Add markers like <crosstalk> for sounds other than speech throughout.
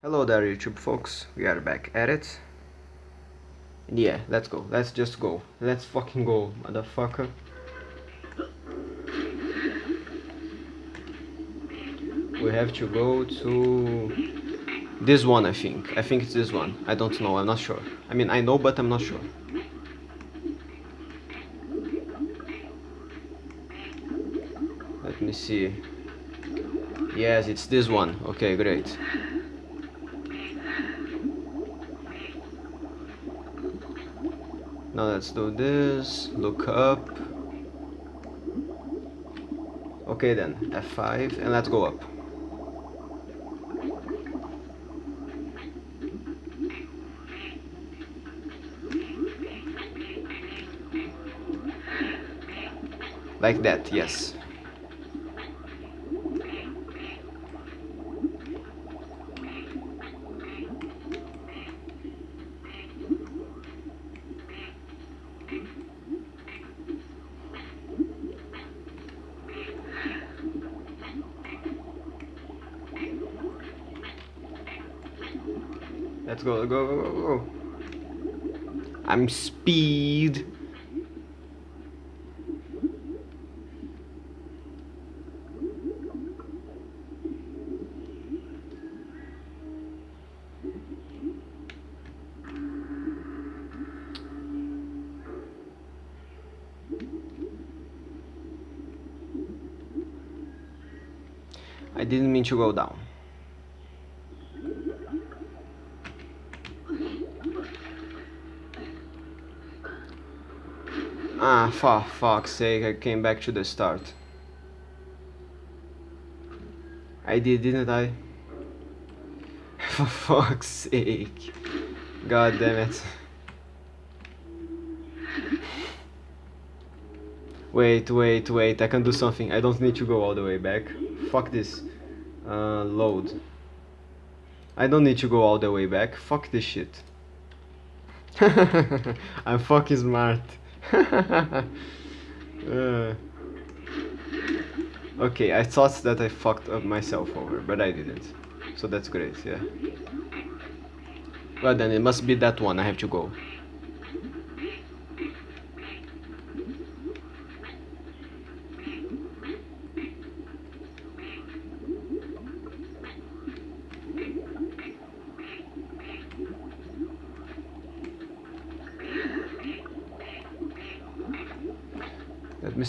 Hello there YouTube folks, we are back at it. And yeah, let's go, let's just go. Let's fucking go, motherfucker. We have to go to this one I think. I think it's this one. I don't know, I'm not sure. I mean I know but I'm not sure. Let me see. Yes, it's this one. Okay, great. Now let's do this, look up. Okay then, F5 and let's go up. Like that, yes. Let's go, go, go, go, go. I'm speed. I didn't mean to go down. Ah, for fuck's sake, I came back to the start. I did, didn't I? <laughs> For fuck's sake. God damn it. Wait, wait, wait, I can do something. I don't need to go all the way back. Fuck this. Uh, load. I don't need to go all the way back. Fuck this shit. <laughs> I'm fucking smart. <laughs> uh, okay, I thought that I fucked up myself over, but I didn't. So that's great, yeah. Well then, it must be that one I have to go.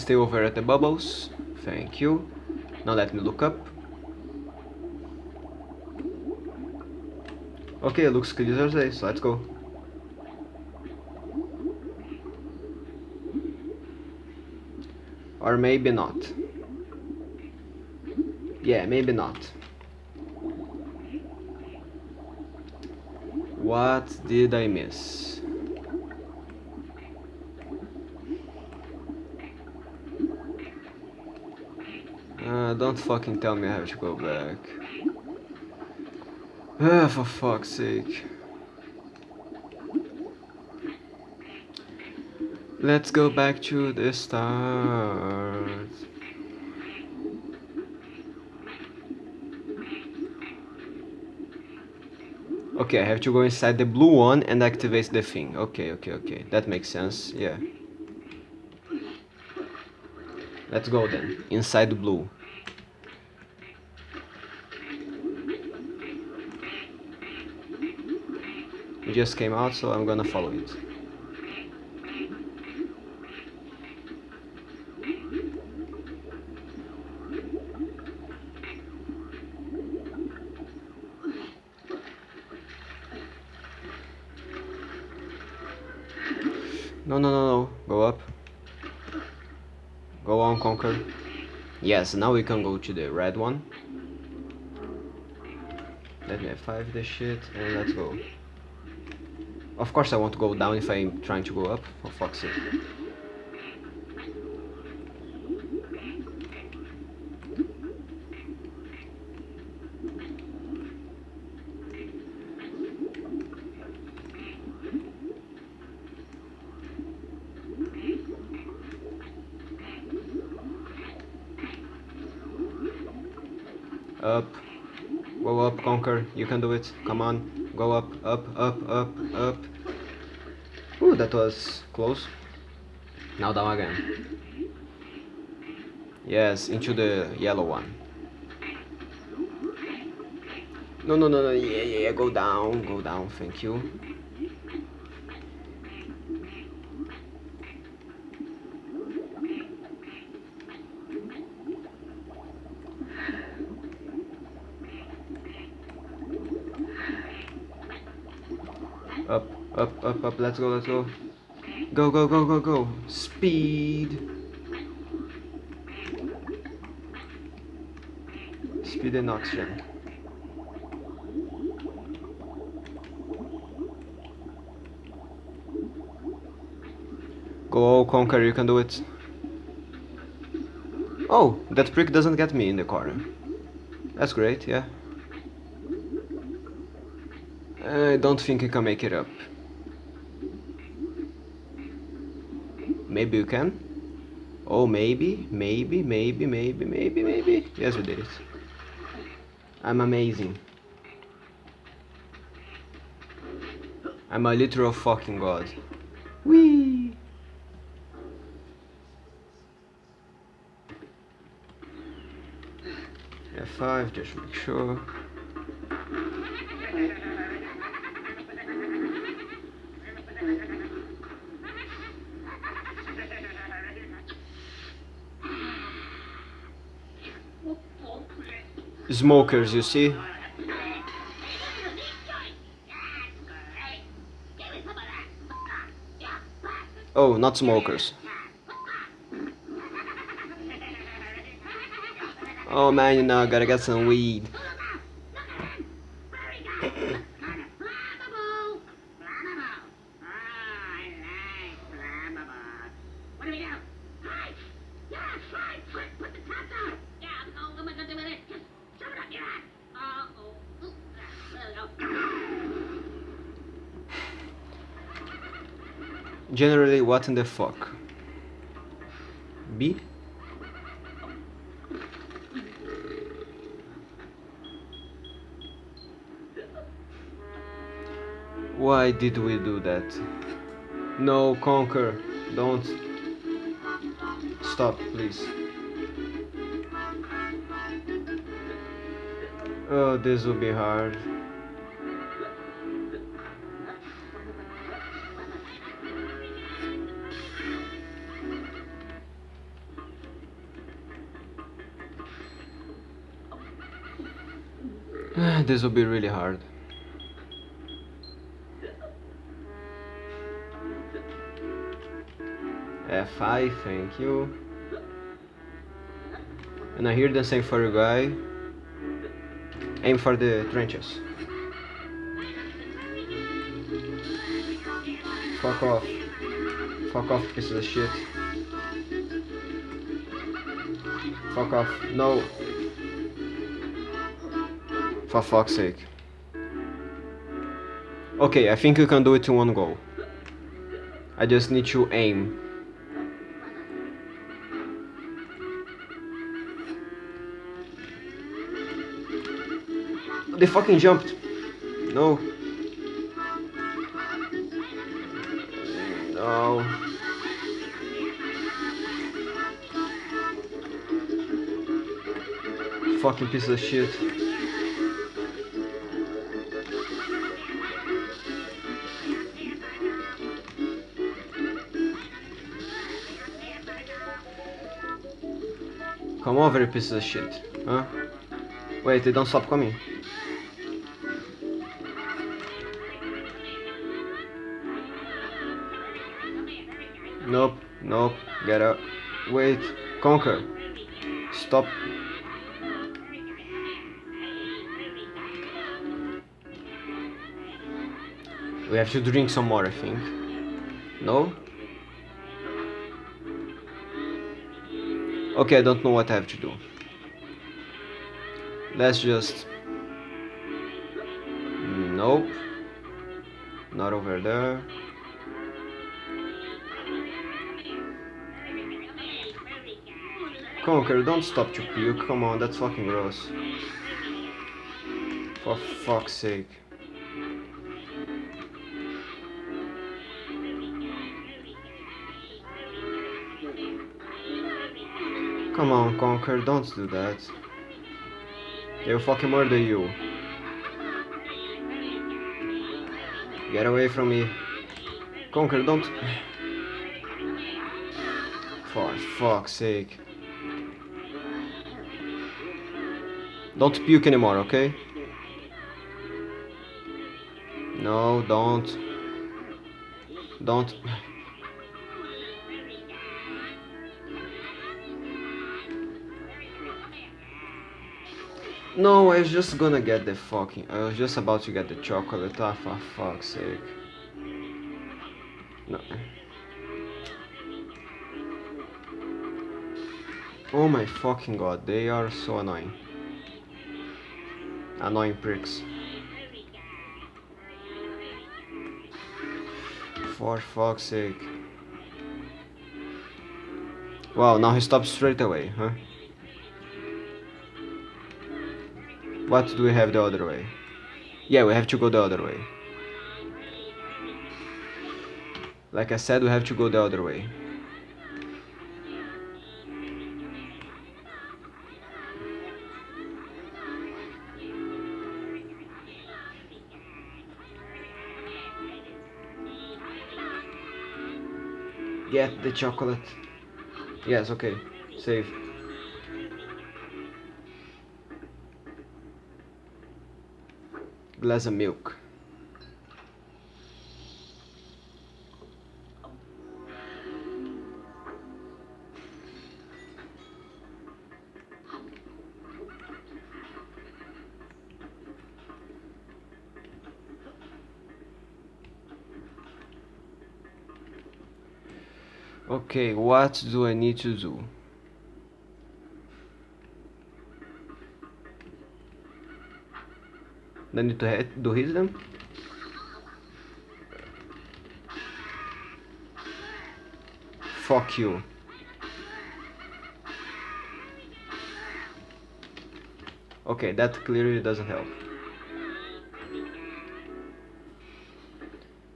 Stay over at the bubbles. Thank you. Now let me look up. Okay, it looks clear as day, so let's go. Or maybe not. Yeah, maybe not. What did I miss? Uh, don't fucking tell me I have to go back. Ah, for fuck's sake. Let's go back to the start. Okay, I have to go inside the blue one and activate the thing. Okay, okay, okay. That makes sense, yeah. Let's go then. Inside the blue. It just came out, so I'm gonna follow it. No, no, no, no. Go up. Go on, Conker. Yes, now we can go to the red one. Let me F5 this shit, and let's go. Of course I want to go down if I'm trying to go up, for fuck's sake. Up. Go up, Conker. You can do it. Come on. Go up, up, up, up, up. Ooh, that was close. Now down again. Yes, into the yellow one. No, no, no, no. Yeah, yeah, yeah. Go down, go down. Thank you. Up, up, up, up. Let's go, let's go. Go, go, go, go, go. Speed. Speed and oxygen. Go, Conker, you can do it. Oh, that prick doesn't get me in the corner. That's great, yeah. I don't think you can make it up. Maybe you can? Oh, maybe, maybe, maybe, maybe, maybe, maybe. Yes, we did it. I'm amazing. I'm a literal fucking god. Whee! F5, just make sure. Smokers, you see? Oh, not smokers. Oh man, you know, I gotta get some weed. What do we do? Fight! Yeah, fight! Quick, put the top down! Yeah, oh, what am I gonna do with it? Just shove it up your ass! Uh-oh. Ooh, there we go. Generally, what in the fuck? B? Why did we do that? No, Conker. Don't. Stop, please. Oh, this will be hard. This will be really hard. F5, thank you. And I hear the same for you guy. Aim for the trenches. Fuck off. Fuck off, piece of shit. Fuck off. No. For fuck's sake. Okay, I think you can do it in one go. I just need to aim. They fucking jumped. No. No. Fucking piece of shit. Over, you piece of shit. Huh? Wait, they don't stop coming. Nope, nope, get up. Wait, Conker. Stop. We have to drink some more, I think. No? Okay, I don't know what I have to do. Let's just... Nope. Not over there. Conker, don't stop to puke. Come on, that's fucking gross. For fuck's sake. Come on, Conker, don't do that. They'll fucking murder you. Get away from me. Conker, don't... For fuck's sake. Don't puke anymore, okay? No, don't. Don't. No, I was just gonna get the fucking. I was just about to get the chocolate. Ah, for fuck's sake. No. Oh my fucking god, they are so annoying. Annoying pricks. For fuck's sake. Wow, now he stops straight away, huh? What do we have the other way? Yeah, we have to go the other way. Like I said, we have to go the other way. Get the chocolate. Yes, okay. Save. Glass of milk. Okay, what do I need to do? I need to hit, do hit them? Fuck you. Okay, that clearly doesn't help.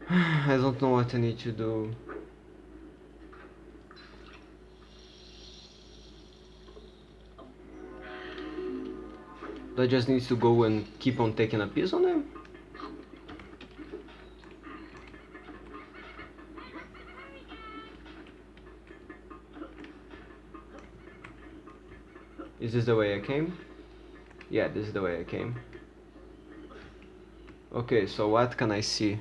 <sighs> I don't know what I need to do. Do I just need to go and keep on taking a piece on them? Is this the way I came? Yeah, this is the way I came. Okay, so what can I see?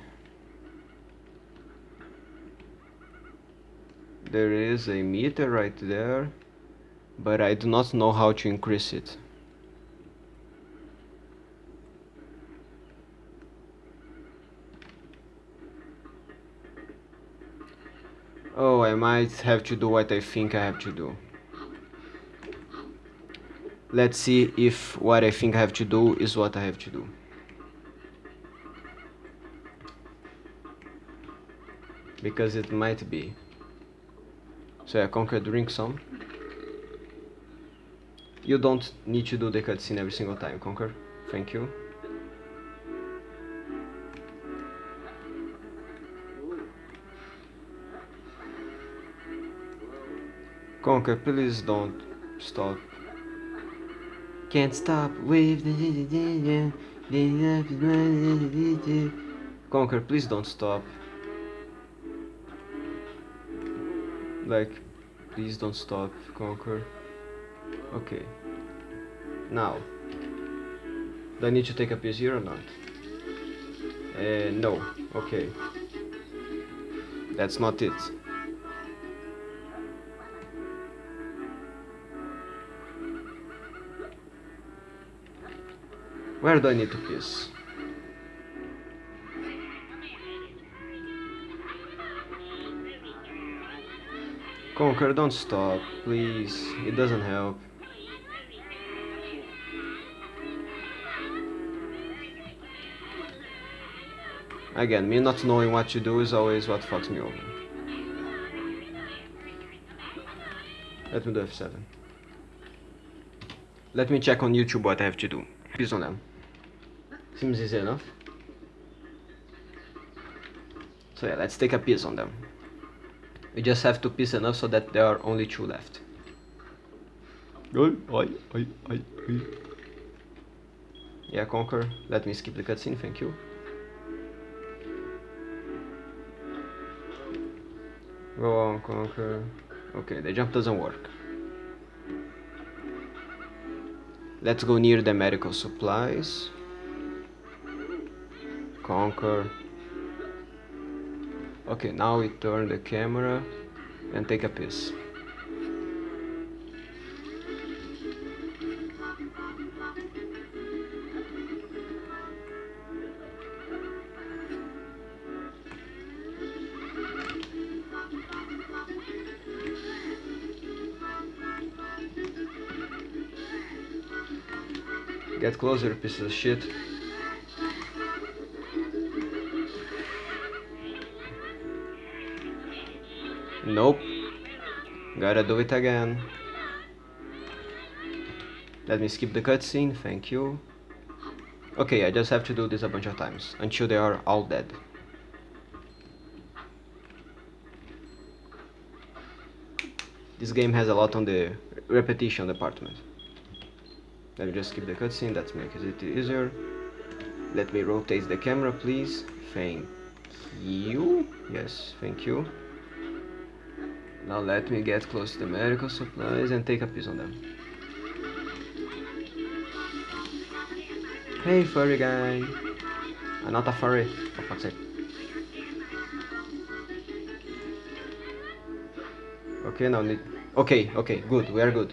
There is a meter right there, but I do not know how to increase it. Oh, I might have to do what I think I have to do. Let's see if what I think I have to do is what I have to do. Because it might be. So yeah, Conker, drink some. You don't need to do the cutscene every single time, Conker. Thank you. Conker, please don't stop. Can't stop with the Conker, please don't stop. Like, please don't stop, Conker. Okay. Now, do I need to take a piece here or not? Uh, no. Okay. That's not it. Where do I need to piss? Conker, don't stop, please. It doesn't help. Again, me not knowing what you do is always what fucks me over. Let me do F7. Let me check on YouTube what I have to do. Please on them. Seems easy enough. So yeah, let's take a piece on them. We just have to piece enough so that there are only two left. Yeah, Conker, let me skip the cutscene, thank you. Go on, Conker. Okay, the jump doesn't work. Let's go near the medical supplies. Conker. Okay, now we turn the camera and take a piece. Get closer, piece of shit. Nope. Gotta do it again. Let me skip the cutscene, thank you. Okay, I just have to do this a bunch of times, until they are all dead. This game has a lot on the repetition department. Let me just skip the cutscene, that makes it easier. Let me rotate the camera, please. Thank you. Yes, thank you. Now let me get close to the medical supplies and take a piece on them. Hey, furry guy. I'm not a furry, for fuck's sake. Okay, now need... Okay, okay, good, we are good.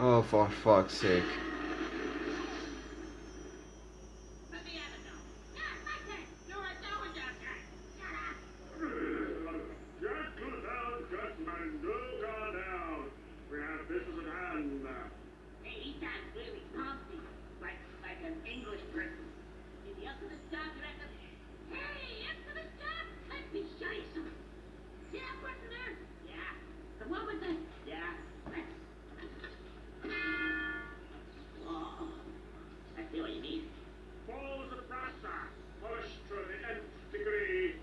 Oh, for fuck's sake. Get to down, Gutman, do go down. We have business at hand. Hey, he sounds really pumpy, like like an English person. Is he up to the job, you reckon? Hey, up to the job? Let me show you something. See that person there? Yeah. The one with the yeah. Oh, I see what you mean. Follow the process. Push to the nth degree.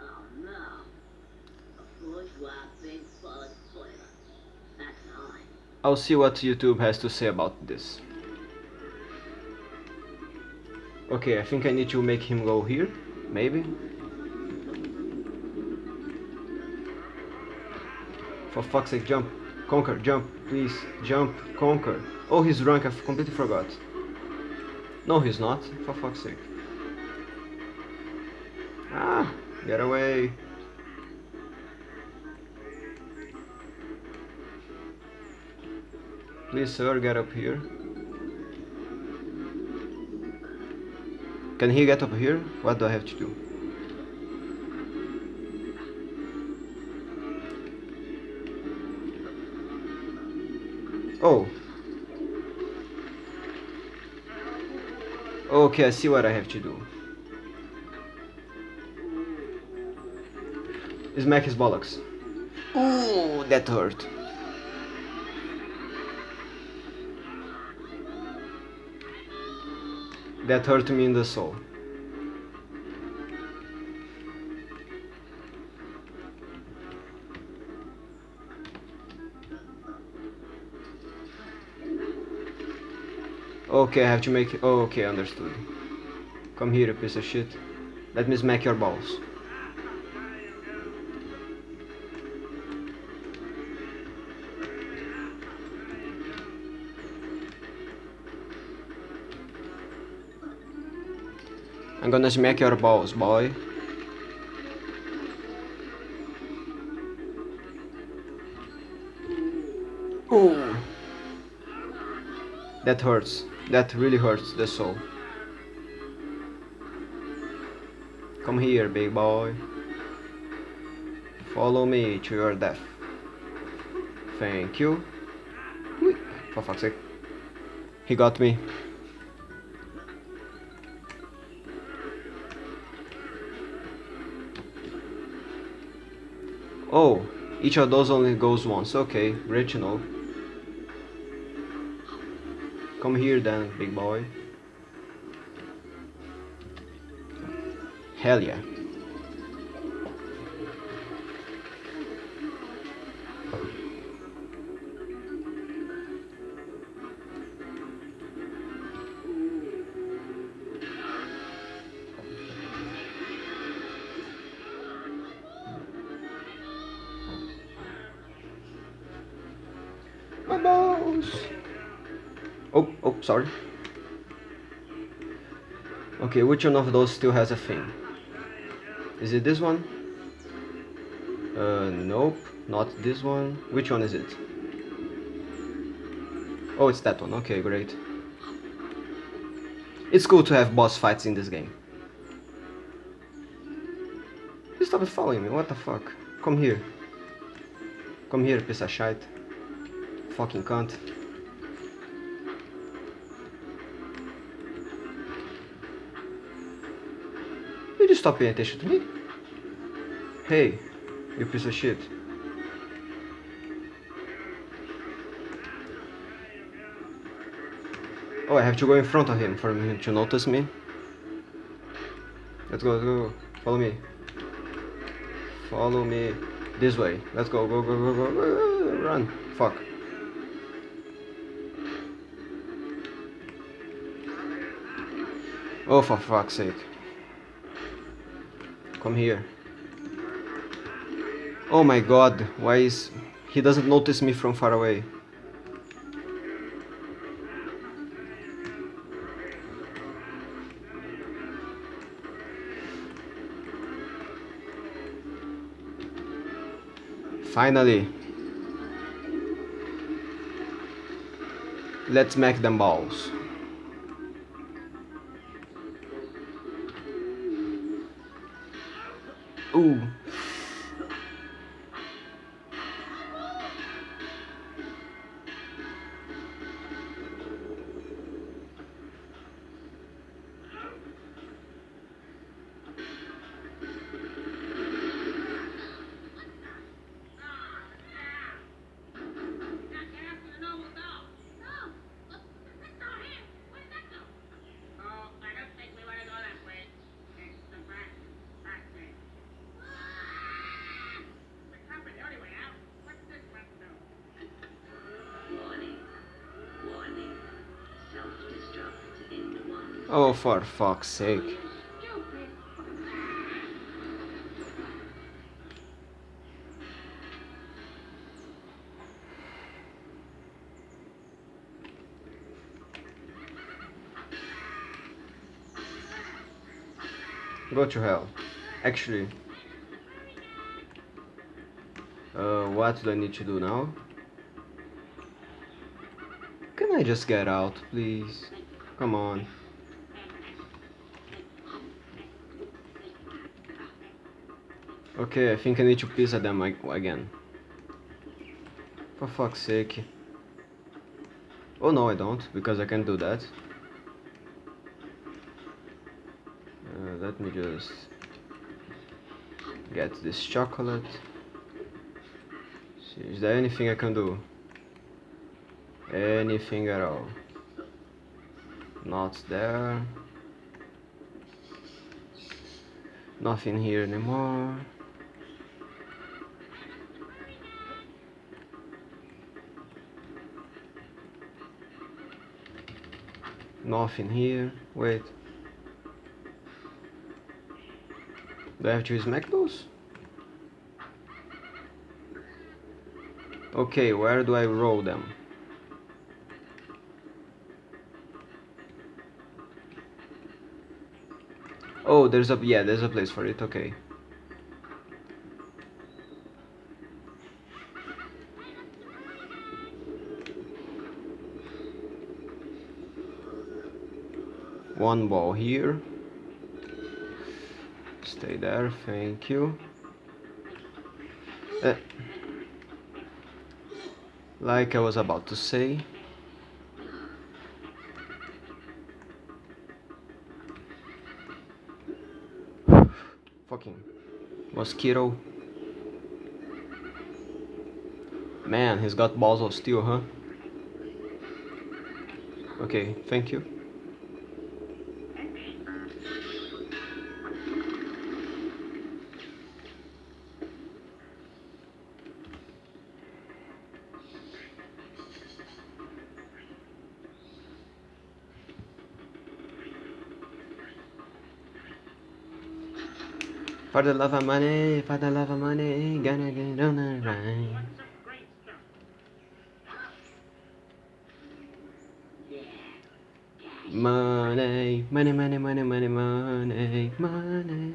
Oh no. A bourgeois big bullet toilet. That's all I I'll see what YouTube has to say about this. Okay, I think I need to make him go here, maybe? For fuck's sake, jump. Conker, jump, please. Jump, Conker. Oh, he's drunk, I completely forgot. No, he's not, for fuck's sake. Ah, get away. Please, sir, get up here. Can he get up here? What do I have to do? Oh. Okay, I see what I have to do. Smack his bollocks. Ooh, that hurt. That hurt me in the soul. Okay, I have to make. Oh, okay, understood. Come here, piece of shit. Let me smack your balls. I'm gonna smack your balls, boy. Ooh. That hurts. That really hurts the soul. Come here, big boy. Follow me to your death. Thank you. For fuck's sake. He got me. Oh, each of those only goes once. Okay, great to know. Come here then, big boy. Hell yeah. Balls. Oh, oh, sorry. Okay, which one of those still has a thing? Is it this one? Uh, nope, not this one. Which one is it? Oh, it's that one. Okay, great. It's cool to have boss fights in this game. You stop following me, what the fuck? Come here. Come here, piece of shite. Fucking cunt. You just stop paying attention to me? Hey, you piece of shit. Oh, I have to go in front of him for him to notice me. Let's go, let's go. Follow me. Follow me. This way. Let's go, go, go, go, go. go. Run. Oh, for fuck's sake. Come here. Oh my god, why is... He doesn't notice me from far away. Finally. Let's make them balls. Ooh. Oh, for fuck's sake. Go to hell. Actually. Uh, what do I need to do now? Can I just get out, please? Come on. Okay, I think I need to piss at them again. For fuck's sake. Oh no, I don't, because I can't do that. Uh, let me just get this chocolate. See, is there anything I can do? Anything at all? Not there. Nothing here anymore. Nothing here. Wait. Do I have to smack those? Okay, where do I roll them? Oh, there's a yeah, there's a place for it. Okay. one ball here. Stay there thank you. Uh, like I was about to say fucking mosquito. Man he's got balls of steel huh? Okay thank you. For the love of money, for the love of money, gonna get on the stuff? Money, money, money, money, money, money, money.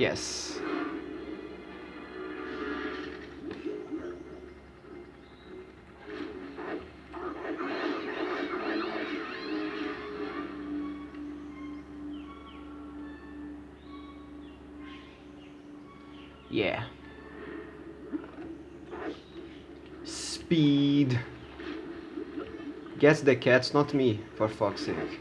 Yes. Yeah. Speed. Guess the cats, not me, for fuck's sake.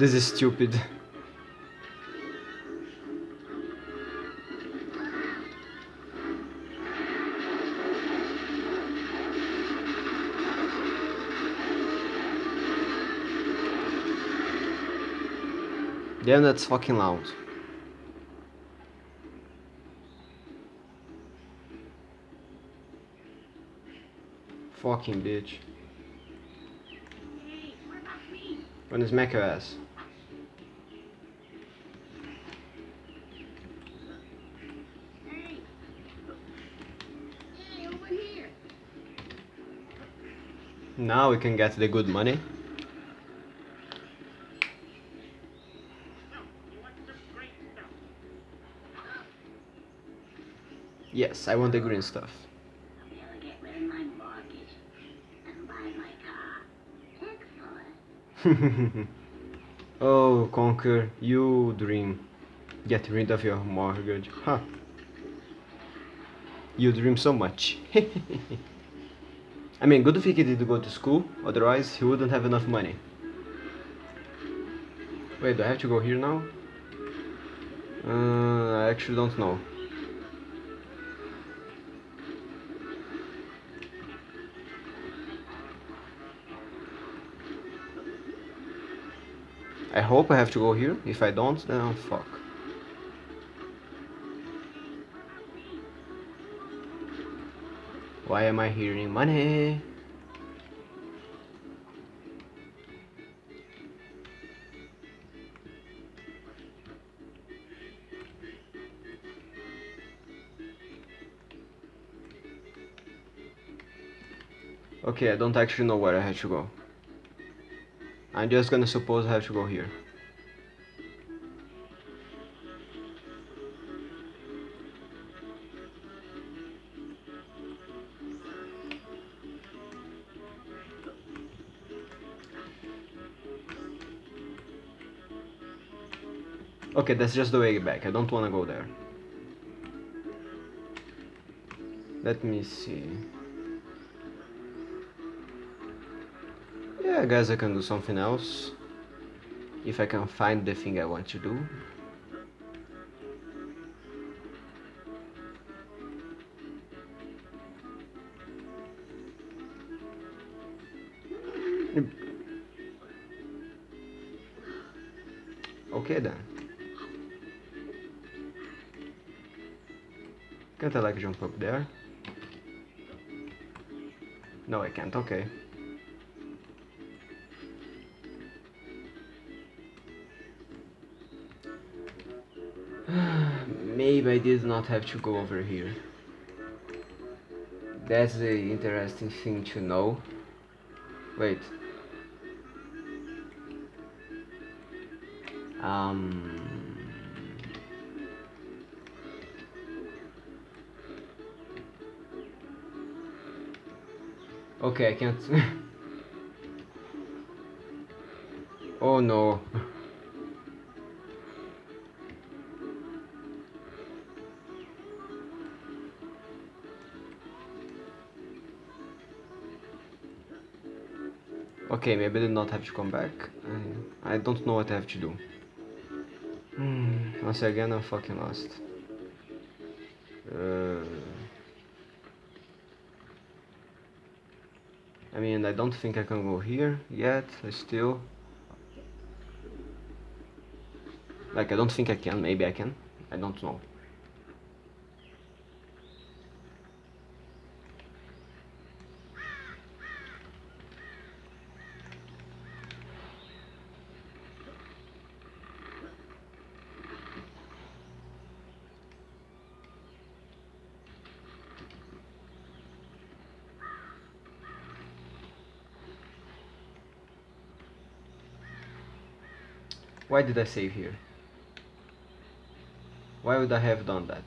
This is stupid. Damn, that's fucking loud. Fucking bitch. Hey, what about me? When is Mecha ass? Now we can get the good money. Yes, I want the green stuff. <laughs> Oh, Conker, you dream. Get rid of your mortgage. Huh. You dream so much. <laughs> I mean, good thing he did go to school, otherwise he wouldn't have enough money. Wait, do I have to go here now? Uh, I actually don't know. I hope I have to go here. If I don't, then I'm fuck. Why am I hearing money? Okay, I don't actually know where I have to go. I'm just gonna suppose I have to go here. Okay, that's just the way back. I don't want to go there. Let me see. Yeah, I guess I can do something else. If I can find the thing I want to do. Okay then. Can't I like jump up there? No, I can't, okay. <sighs> Maybe I did not have to go over here. That's the interesting thing to know. Wait. Um. Okay, I can't. <laughs> oh no. Okay, maybe I did not have to come back. I, I don't know what I have to do. Hmm, once again, I'm fucking lost. Uh, I mean, I don't think I can go here yet. I still. Like, I don't think I can. Maybe I can. I don't know. Why did I save here? Why would I have done that?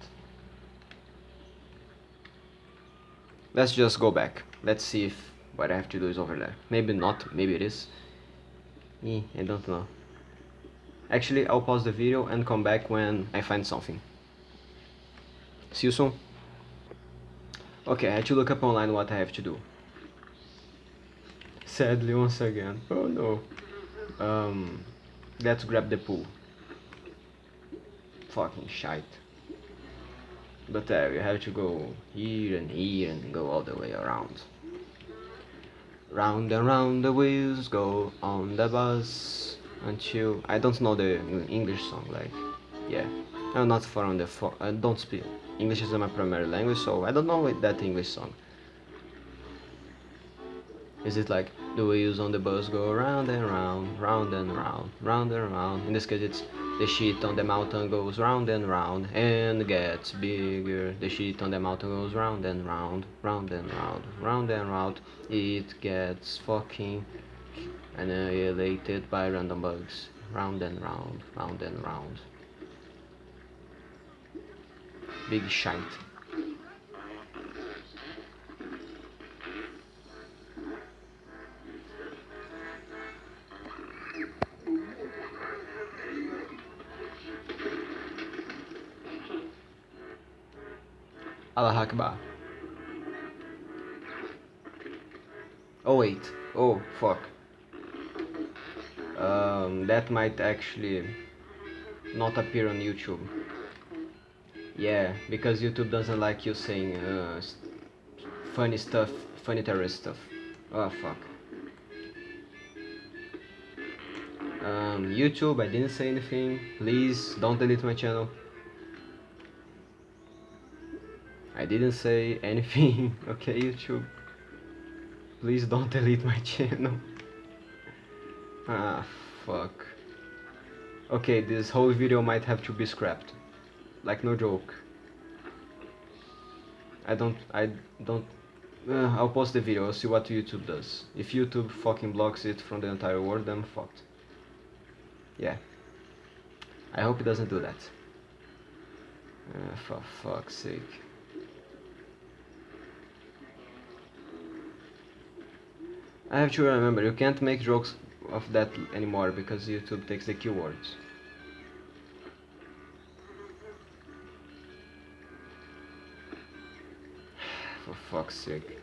Let's just go back. Let's see if what I have to do is over there. Maybe not, maybe it is. Eh, I don't know. Actually, I'll pause the video and come back when I find something. See you soon. Okay, I had to look up online what I have to do. Sadly, once again. Oh no. Um, let's grab the pool. Fucking shite. But there, uh, you have to go here and here and go all the way around. Round and round the wheels go on the bus until I don't know the English song like yeah I'm not from the I don't speak English is my primary language so I don't know that English song is it like the wheels on the bus go round and round round and round round and round in this case it's the shit on the mountain goes round and round and gets bigger. The shit on the mountain goes round and round, round and round, round and round. It gets fucking annihilated by random bugs. Round and round, round and round. Big shite. Allah Akbar. Oh wait, oh fuck. Um, that might actually not appear on YouTube. Yeah, because YouTube doesn't like you saying uh, funny stuff, funny terrorist stuff. Oh fuck. Um, YouTube, I didn't say anything. Please don't delete my channel. I didn't say anything, <laughs> okay YouTube? Please don't delete my <laughs> channel. ah, fuck. Okay, this whole video might have to be scrapped. Like, no joke. I don't, I don't, uh, I'll post the video, I'll see what YouTube does. If YouTube fucking blocks it from the entire world, I'm fucked. Yeah. I hope it doesn't do that. Uh, for fuck's sake. I have to remember, you can't make jokes of that anymore because YouTube takes the keywords. <sighs> For fuck's sake.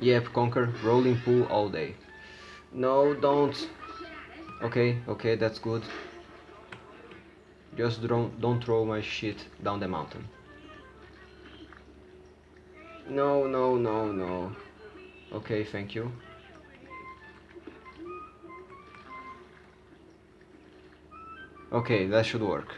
Yep, Conker, rolling pool all day. No, don't. Okay, okay, that's good. Just don't, don't throw my shit down the mountain. No, no, no, no. Okay, thank you. Okay, that should work.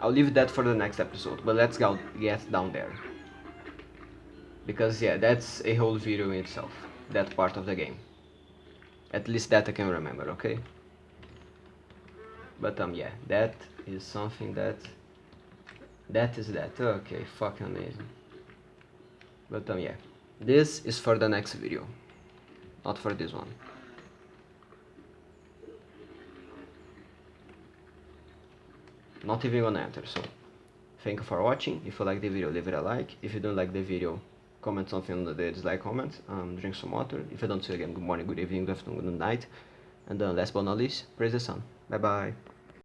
I'll leave that for the next episode, but let's go get down there. Because yeah, that's a whole video in itself, that part of the game. At least that I can remember, okay? But um yeah, that is something that that is that. Okay, fucking amazing. But um yeah, this is for the next video, not for this one. Not even gonna enter, so thank you for watching. If you like the video, leave it a like. If you don't like the video, comment something on the dislike comment. Um, drink some water. If I don't see you again, good morning, good evening, good afternoon, good night. And then last but not least, praise the sun. Bye bye.